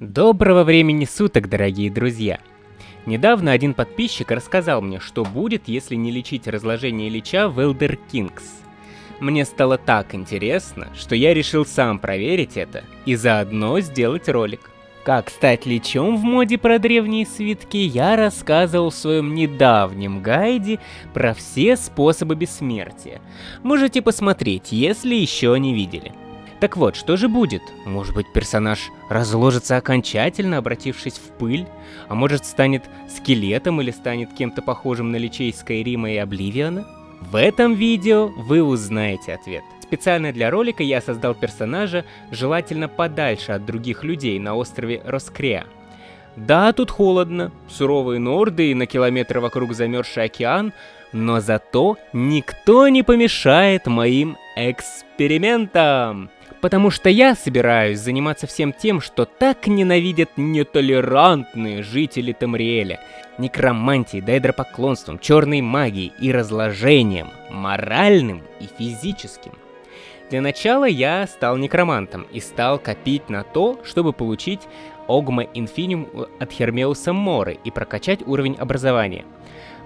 Доброго времени суток, дорогие друзья! Недавно один подписчик рассказал мне, что будет, если не лечить разложение Лича в Elder Kings. Мне стало так интересно, что я решил сам проверить это и заодно сделать ролик. Как стать лечом в моде про древние свитки, я рассказывал в своем недавнем гайде про все способы бессмертия. Можете посмотреть, если еще не видели. Так вот, что же будет? Может быть, персонаж разложится окончательно, обратившись в пыль? А может, станет скелетом или станет кем-то похожим на личей Скайрима и Обливиана? В этом видео вы узнаете ответ. Специально для ролика я создал персонажа, желательно подальше от других людей на острове Роскреа. Да, тут холодно, суровые норды и на километр вокруг замерзший океан, но зато никто не помешает моим экспериментам. Потому что я собираюсь заниматься всем тем, что так ненавидят нетолерантные жители Тамриэля. Некромантией, дайдропоклонством, черной магией и разложением, моральным и физическим. Для начала я стал некромантом и стал копить на то, чтобы получить Огма Инфиниум от Хермеуса Моры и прокачать уровень образования.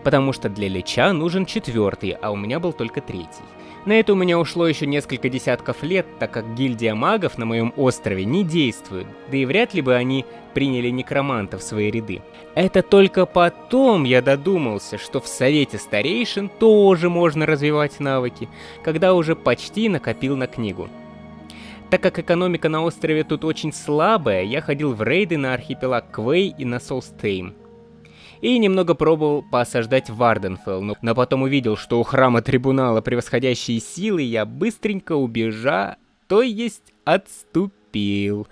Потому что для Лича нужен четвертый, а у меня был только третий. На это у меня ушло еще несколько десятков лет, так как гильдия магов на моем острове не действует, да и вряд ли бы они приняли некроманта в свои ряды. Это только потом я додумался, что в Совете Старейшин тоже можно развивать навыки, когда уже почти накопил на книгу. Так как экономика на острове тут очень слабая, я ходил в рейды на архипелаг Квей и на Солстейм и немного пробовал поосаждать Варденфелл, но потом увидел, что у храма трибунала превосходящие силы, я быстренько убежа, то есть отступил.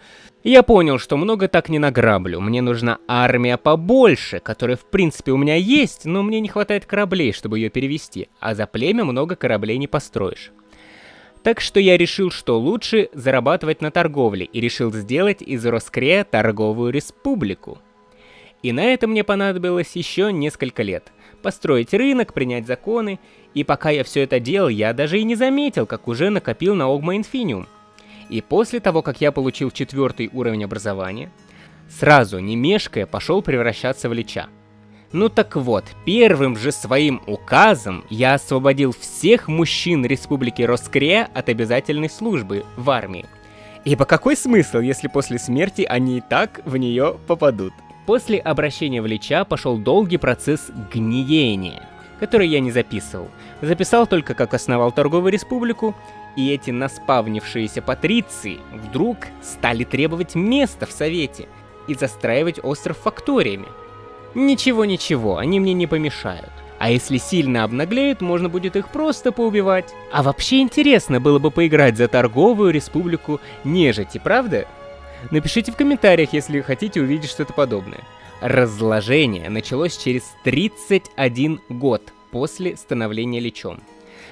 Я понял, что много так не награблю, мне нужна армия побольше, которая в принципе у меня есть, но мне не хватает кораблей, чтобы ее перевести, а за племя много кораблей не построишь. Так что я решил, что лучше зарабатывать на торговле, и решил сделать из Роскрея торговую республику. И на это мне понадобилось еще несколько лет. Построить рынок, принять законы, и пока я все это делал, я даже и не заметил, как уже накопил на Огма Инфиниум. И после того, как я получил четвертый уровень образования, сразу, не мешкая, пошел превращаться в Лича. Ну так вот, первым же своим указом я освободил всех мужчин Республики Роскрея от обязательной службы в армии. Ибо какой смысл, если после смерти они и так в нее попадут? После обращения в Лича пошел долгий процесс гниения, который я не записывал. Записал только как основал торговую республику, и эти наспавнившиеся патриции вдруг стали требовать места в Совете и застраивать остров факториями. Ничего-ничего, они мне не помешают. А если сильно обнаглеют, можно будет их просто поубивать. А вообще интересно было бы поиграть за торговую республику нежити, правда? Напишите в комментариях, если хотите увидеть что-то подобное. Разложение началось через 31 год после становления Личом.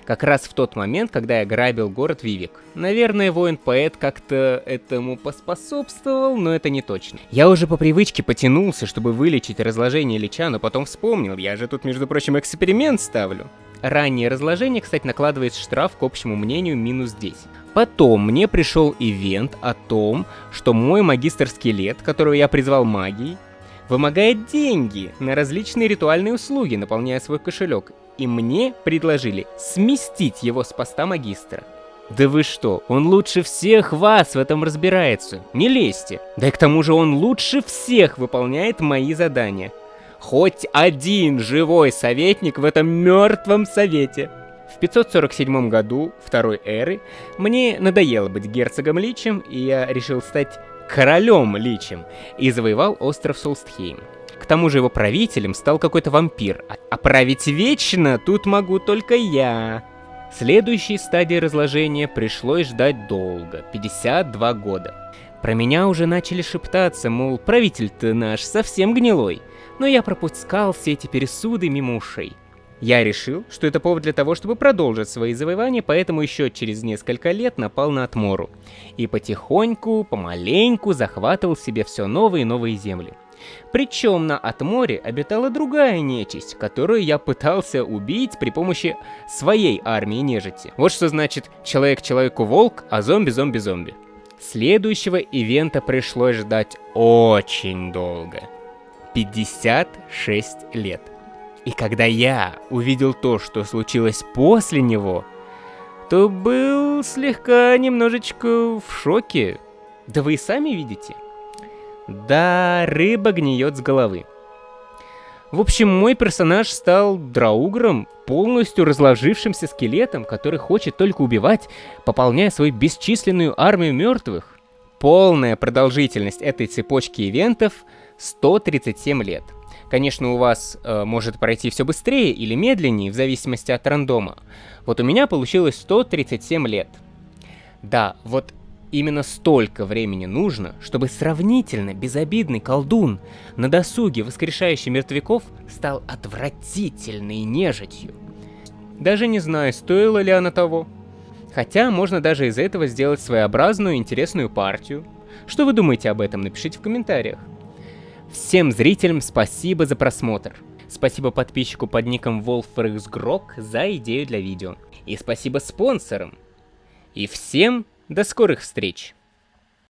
Как раз в тот момент, когда я грабил город Вивик. Наверное, воин-поэт как-то этому поспособствовал, но это не точно. Я уже по привычке потянулся, чтобы вылечить разложение Лича, но потом вспомнил, я же тут, между прочим, эксперимент ставлю. Раннее разложение, кстати, накладывает штраф к общему мнению минус 10. Потом мне пришел ивент о том, что мой магистр-скелет, которого я призвал магией, вымогает деньги на различные ритуальные услуги, наполняя свой кошелек, и мне предложили сместить его с поста магистра. Да вы что, он лучше всех вас в этом разбирается, не лезьте. Да и к тому же он лучше всех выполняет мои задания. Хоть один живой советник в этом мертвом совете. В 547 году второй эры мне надоело быть герцогом Личем, и я решил стать королем Личем и завоевал остров Солстхейм. К тому же его правителем стал какой-то вампир, а править вечно тут могу только я. Следующей стадии разложения пришлось ждать долго, 52 года. Про меня уже начали шептаться, мол, правитель-то наш совсем гнилой, но я пропускал все эти пересуды мимо ушей. Я решил, что это повод для того, чтобы продолжить свои завоевания, поэтому еще через несколько лет напал на Атмору. И потихоньку, помаленьку захватывал себе все новые и новые земли. Причем на Атморе обитала другая нечисть, которую я пытался убить при помощи своей армии нежити. Вот что значит человек человеку волк, а зомби зомби зомби. Следующего ивента пришлось ждать очень долго. 56 лет. И когда я увидел то, что случилось после него, то был слегка немножечко в шоке. Да вы и сами видите. Да, рыба гниет с головы. В общем, мой персонаж стал драугром, полностью разложившимся скелетом, который хочет только убивать, пополняя свою бесчисленную армию мертвых. Полная продолжительность этой цепочки ивентов 137 лет. Конечно, у вас э, может пройти все быстрее или медленнее, в зависимости от рандома. Вот у меня получилось 137 лет. Да, вот Именно столько времени нужно, чтобы сравнительно безобидный колдун на досуге воскрешающий мертвяков стал отвратительной нежитью. Даже не знаю, стоило ли она того. Хотя можно даже из этого сделать своеобразную интересную партию. Что вы думаете об этом, напишите в комментариях. Всем зрителям спасибо за просмотр. Спасибо подписчику под ником WolfRxGrok за идею для видео. И спасибо спонсорам. И всем до скорых встреч!